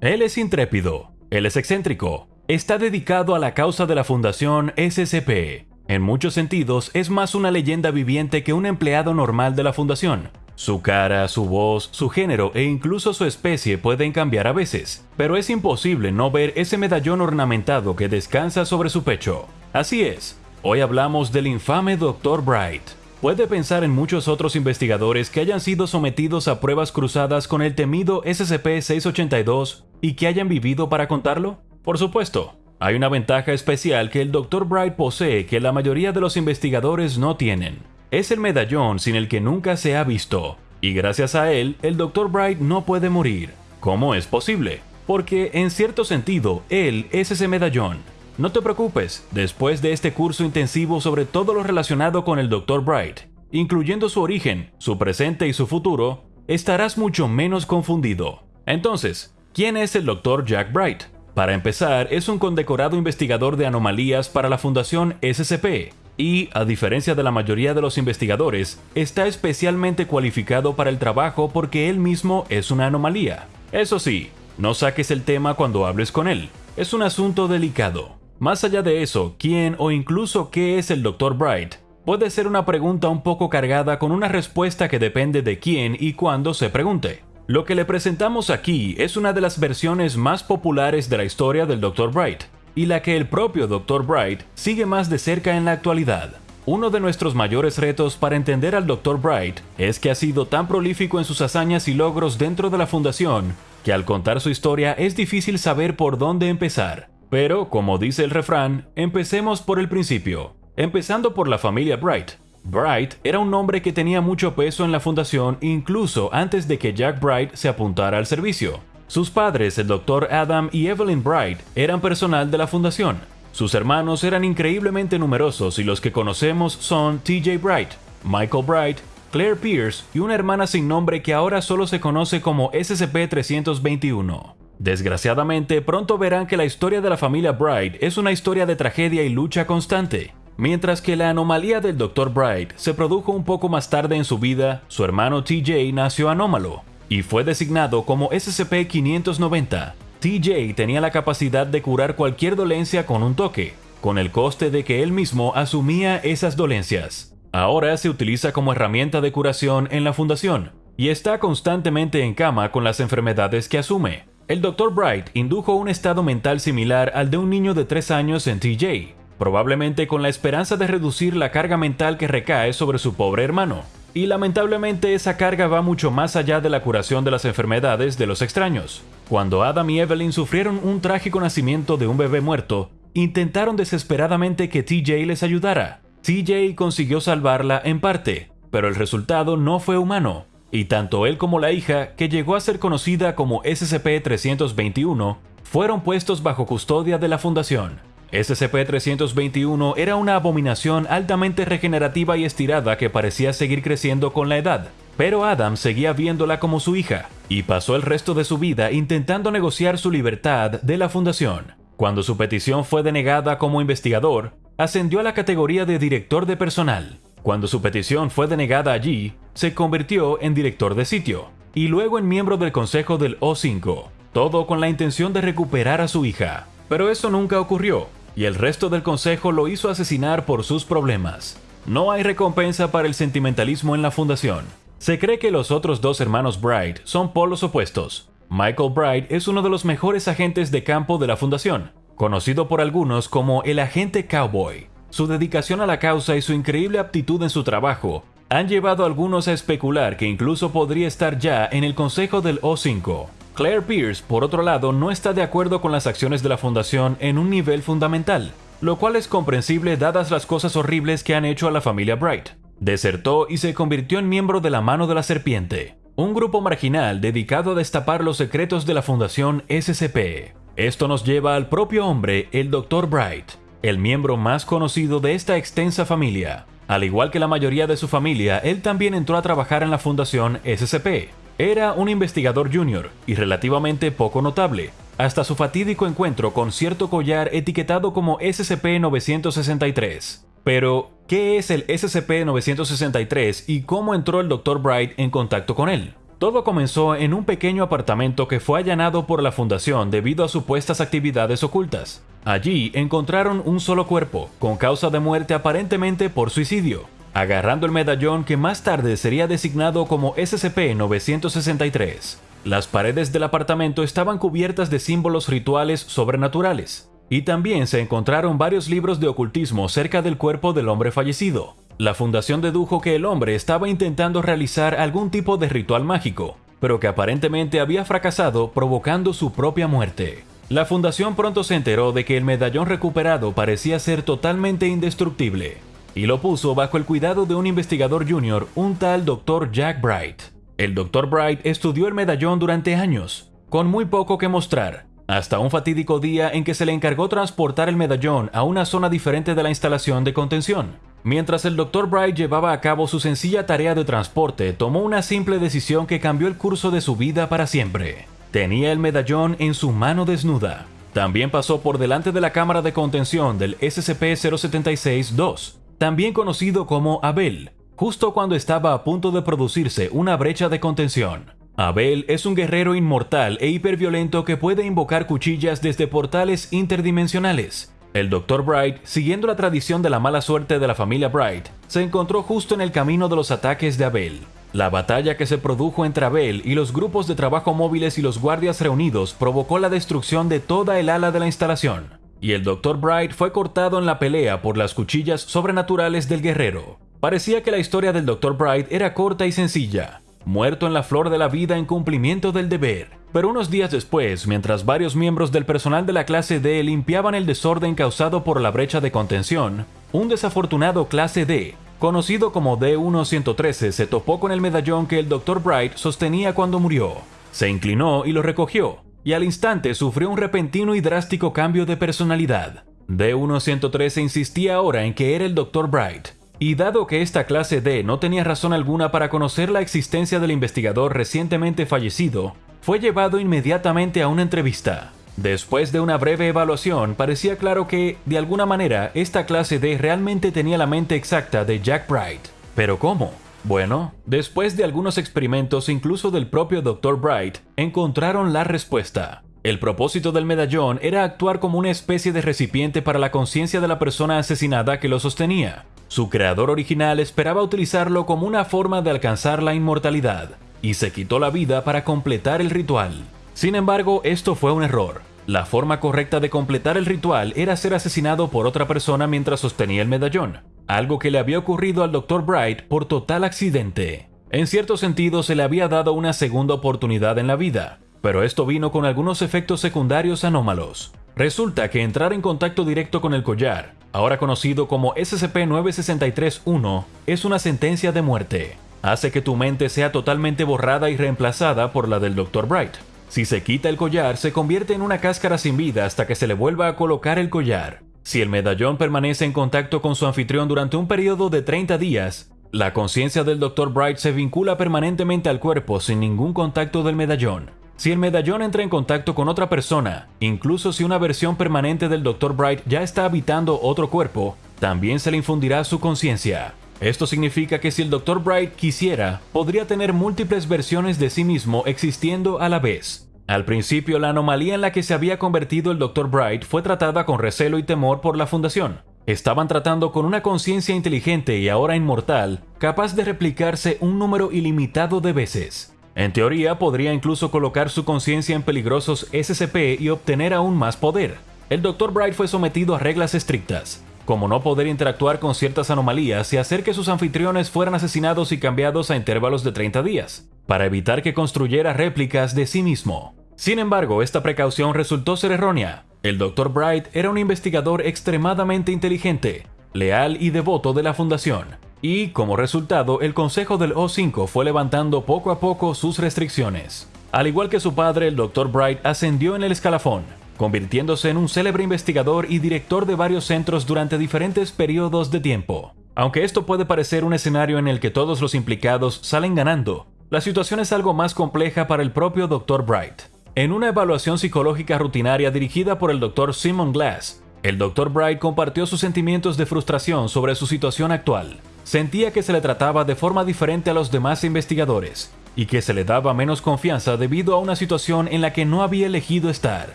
Él es intrépido, él es excéntrico, está dedicado a la causa de la Fundación SCP. En muchos sentidos es más una leyenda viviente que un empleado normal de la Fundación. Su cara, su voz, su género e incluso su especie pueden cambiar a veces, pero es imposible no ver ese medallón ornamentado que descansa sobre su pecho. Así es, hoy hablamos del infame Dr. Bright. ¿Puede pensar en muchos otros investigadores que hayan sido sometidos a pruebas cruzadas con el temido SCP-682 y que hayan vivido para contarlo? Por supuesto, hay una ventaja especial que el Dr. Bright posee que la mayoría de los investigadores no tienen. Es el medallón sin el que nunca se ha visto, y gracias a él, el Dr. Bright no puede morir. ¿Cómo es posible? Porque, en cierto sentido, él es ese medallón. No te preocupes, después de este curso intensivo sobre todo lo relacionado con el Dr. Bright, incluyendo su origen, su presente y su futuro, estarás mucho menos confundido. Entonces, ¿quién es el Dr. Jack Bright? Para empezar, es un condecorado investigador de anomalías para la Fundación SCP, y, a diferencia de la mayoría de los investigadores, está especialmente cualificado para el trabajo porque él mismo es una anomalía. Eso sí, no saques el tema cuando hables con él, es un asunto delicado. Más allá de eso, ¿quién o incluso qué es el Dr. Bright? Puede ser una pregunta un poco cargada con una respuesta que depende de quién y cuándo se pregunte. Lo que le presentamos aquí es una de las versiones más populares de la historia del Dr. Bright, y la que el propio Dr. Bright sigue más de cerca en la actualidad. Uno de nuestros mayores retos para entender al Dr. Bright es que ha sido tan prolífico en sus hazañas y logros dentro de la Fundación, que al contar su historia es difícil saber por dónde empezar. Pero, como dice el refrán, empecemos por el principio, empezando por la familia Bright. Bright era un nombre que tenía mucho peso en la fundación incluso antes de que Jack Bright se apuntara al servicio. Sus padres, el Dr. Adam y Evelyn Bright, eran personal de la fundación. Sus hermanos eran increíblemente numerosos y los que conocemos son TJ Bright, Michael Bright, Claire Pierce y una hermana sin nombre que ahora solo se conoce como SCP-321. Desgraciadamente, pronto verán que la historia de la familia Bright es una historia de tragedia y lucha constante. Mientras que la anomalía del Dr. Bright se produjo un poco más tarde en su vida, su hermano TJ nació anómalo, y fue designado como SCP-590. TJ tenía la capacidad de curar cualquier dolencia con un toque, con el coste de que él mismo asumía esas dolencias. Ahora se utiliza como herramienta de curación en la fundación, y está constantemente en cama con las enfermedades que asume. El Dr. Bright indujo un estado mental similar al de un niño de 3 años en TJ, probablemente con la esperanza de reducir la carga mental que recae sobre su pobre hermano. Y lamentablemente esa carga va mucho más allá de la curación de las enfermedades de los extraños. Cuando Adam y Evelyn sufrieron un trágico nacimiento de un bebé muerto, intentaron desesperadamente que TJ les ayudara. TJ consiguió salvarla en parte, pero el resultado no fue humano, y tanto él como la hija, que llegó a ser conocida como SCP-321, fueron puestos bajo custodia de la Fundación. SCP-321 era una abominación altamente regenerativa y estirada que parecía seguir creciendo con la edad, pero Adam seguía viéndola como su hija, y pasó el resto de su vida intentando negociar su libertad de la fundación. Cuando su petición fue denegada como investigador, ascendió a la categoría de director de personal. Cuando su petición fue denegada allí, se convirtió en director de sitio, y luego en miembro del consejo del O5, todo con la intención de recuperar a su hija. Pero eso nunca ocurrió, y el resto del consejo lo hizo asesinar por sus problemas. No hay recompensa para el sentimentalismo en la fundación. Se cree que los otros dos hermanos Bright son polos opuestos. Michael Bright es uno de los mejores agentes de campo de la fundación, conocido por algunos como el agente cowboy. Su dedicación a la causa y su increíble aptitud en su trabajo han llevado a algunos a especular que incluso podría estar ya en el consejo del O5. Claire Pierce, por otro lado, no está de acuerdo con las acciones de la Fundación en un nivel fundamental, lo cual es comprensible dadas las cosas horribles que han hecho a la familia Bright. Desertó y se convirtió en miembro de la Mano de la Serpiente, un grupo marginal dedicado a destapar los secretos de la Fundación SCP. Esto nos lleva al propio hombre, el Dr. Bright, el miembro más conocido de esta extensa familia. Al igual que la mayoría de su familia, él también entró a trabajar en la Fundación SCP, era un investigador junior y relativamente poco notable, hasta su fatídico encuentro con cierto collar etiquetado como SCP-963. Pero, ¿qué es el SCP-963 y cómo entró el Dr. Bright en contacto con él? Todo comenzó en un pequeño apartamento que fue allanado por la fundación debido a supuestas actividades ocultas. Allí encontraron un solo cuerpo, con causa de muerte aparentemente por suicidio, agarrando el medallón que más tarde sería designado como SCP-963. Las paredes del apartamento estaban cubiertas de símbolos rituales sobrenaturales, y también se encontraron varios libros de ocultismo cerca del cuerpo del hombre fallecido. La fundación dedujo que el hombre estaba intentando realizar algún tipo de ritual mágico, pero que aparentemente había fracasado provocando su propia muerte. La fundación pronto se enteró de que el medallón recuperado parecía ser totalmente indestructible, y lo puso bajo el cuidado de un investigador junior, un tal Dr. Jack Bright. El Dr. Bright estudió el medallón durante años, con muy poco que mostrar, hasta un fatídico día en que se le encargó transportar el medallón a una zona diferente de la instalación de contención. Mientras el Dr. Bright llevaba a cabo su sencilla tarea de transporte, tomó una simple decisión que cambió el curso de su vida para siempre. Tenía el medallón en su mano desnuda. También pasó por delante de la cámara de contención del SCP-076-2, también conocido como Abel, justo cuando estaba a punto de producirse una brecha de contención. Abel es un guerrero inmortal e hiperviolento que puede invocar cuchillas desde portales interdimensionales. El Dr. Bright, siguiendo la tradición de la mala suerte de la familia Bright, se encontró justo en el camino de los ataques de Abel. La batalla que se produjo entre Abel y los grupos de trabajo móviles y los guardias reunidos provocó la destrucción de toda el ala de la instalación, y el Dr. Bright fue cortado en la pelea por las cuchillas sobrenaturales del guerrero. Parecía que la historia del Dr. Bright era corta y sencilla, muerto en la flor de la vida en cumplimiento del deber. Pero unos días después, mientras varios miembros del personal de la clase D limpiaban el desorden causado por la brecha de contención, un desafortunado clase D conocido como D-1113, se topó con el medallón que el Dr. Bright sostenía cuando murió. Se inclinó y lo recogió, y al instante sufrió un repentino y drástico cambio de personalidad. D-1113 insistía ahora en que era el Dr. Bright, y dado que esta clase D no tenía razón alguna para conocer la existencia del investigador recientemente fallecido, fue llevado inmediatamente a una entrevista. Después de una breve evaluación, parecía claro que, de alguna manera, esta clase D realmente tenía la mente exacta de Jack Bright. ¿Pero cómo? Bueno, después de algunos experimentos incluso del propio Dr. Bright, encontraron la respuesta. El propósito del medallón era actuar como una especie de recipiente para la conciencia de la persona asesinada que lo sostenía. Su creador original esperaba utilizarlo como una forma de alcanzar la inmortalidad, y se quitó la vida para completar el ritual. Sin embargo, esto fue un error. La forma correcta de completar el ritual era ser asesinado por otra persona mientras sostenía el medallón, algo que le había ocurrido al Dr. Bright por total accidente. En cierto sentido se le había dado una segunda oportunidad en la vida, pero esto vino con algunos efectos secundarios anómalos. Resulta que entrar en contacto directo con el collar, ahora conocido como SCP-963-1, es una sentencia de muerte. Hace que tu mente sea totalmente borrada y reemplazada por la del Dr. Bright. Si se quita el collar, se convierte en una cáscara sin vida hasta que se le vuelva a colocar el collar. Si el medallón permanece en contacto con su anfitrión durante un periodo de 30 días, la conciencia del Dr. Bright se vincula permanentemente al cuerpo sin ningún contacto del medallón. Si el medallón entra en contacto con otra persona, incluso si una versión permanente del Dr. Bright ya está habitando otro cuerpo, también se le infundirá su conciencia. Esto significa que si el Dr. Bright quisiera, podría tener múltiples versiones de sí mismo existiendo a la vez. Al principio, la anomalía en la que se había convertido el Dr. Bright fue tratada con recelo y temor por la Fundación. Estaban tratando con una conciencia inteligente y ahora inmortal, capaz de replicarse un número ilimitado de veces. En teoría, podría incluso colocar su conciencia en peligrosos SCP y obtener aún más poder. El Dr. Bright fue sometido a reglas estrictas, como no poder interactuar con ciertas anomalías y hacer que sus anfitriones fueran asesinados y cambiados a intervalos de 30 días, para evitar que construyera réplicas de sí mismo. Sin embargo, esta precaución resultó ser errónea. El Dr. Bright era un investigador extremadamente inteligente, leal y devoto de la Fundación, y como resultado el Consejo del O5 fue levantando poco a poco sus restricciones. Al igual que su padre, el Dr. Bright ascendió en el escalafón, convirtiéndose en un célebre investigador y director de varios centros durante diferentes periodos de tiempo. Aunque esto puede parecer un escenario en el que todos los implicados salen ganando, la situación es algo más compleja para el propio Dr. Bright. En una evaluación psicológica rutinaria dirigida por el Dr. Simon Glass, el Dr. Bright compartió sus sentimientos de frustración sobre su situación actual. Sentía que se le trataba de forma diferente a los demás investigadores, y que se le daba menos confianza debido a una situación en la que no había elegido estar.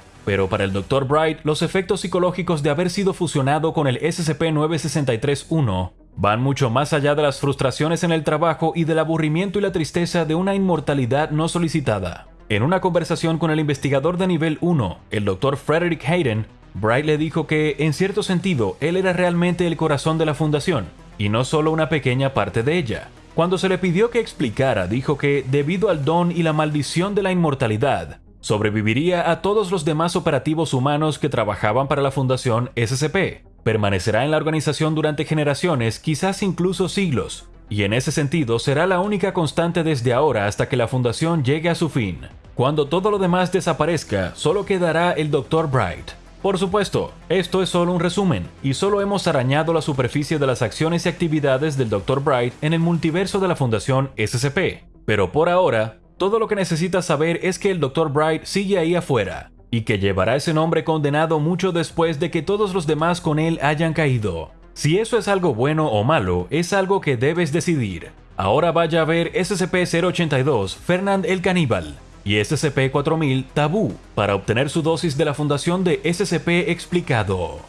Pero para el Dr. Bright, los efectos psicológicos de haber sido fusionado con el SCP-963-1 van mucho más allá de las frustraciones en el trabajo y del aburrimiento y la tristeza de una inmortalidad no solicitada. En una conversación con el investigador de nivel 1, el Dr. Frederick Hayden, Bright le dijo que, en cierto sentido, él era realmente el corazón de la fundación, y no solo una pequeña parte de ella. Cuando se le pidió que explicara, dijo que, debido al don y la maldición de la inmortalidad, sobreviviría a todos los demás operativos humanos que trabajaban para la Fundación SCP. Permanecerá en la organización durante generaciones, quizás incluso siglos, y en ese sentido será la única constante desde ahora hasta que la Fundación llegue a su fin. Cuando todo lo demás desaparezca, solo quedará el Dr. Bright. Por supuesto, esto es solo un resumen, y solo hemos arañado la superficie de las acciones y actividades del Dr. Bright en el multiverso de la Fundación SCP. Pero por ahora, todo lo que necesitas saber es que el Dr. Bright sigue ahí afuera, y que llevará ese nombre condenado mucho después de que todos los demás con él hayan caído. Si eso es algo bueno o malo, es algo que debes decidir. Ahora vaya a ver SCP-082 Fernand el Caníbal y SCP-4000 Tabú para obtener su dosis de la fundación de SCP explicado.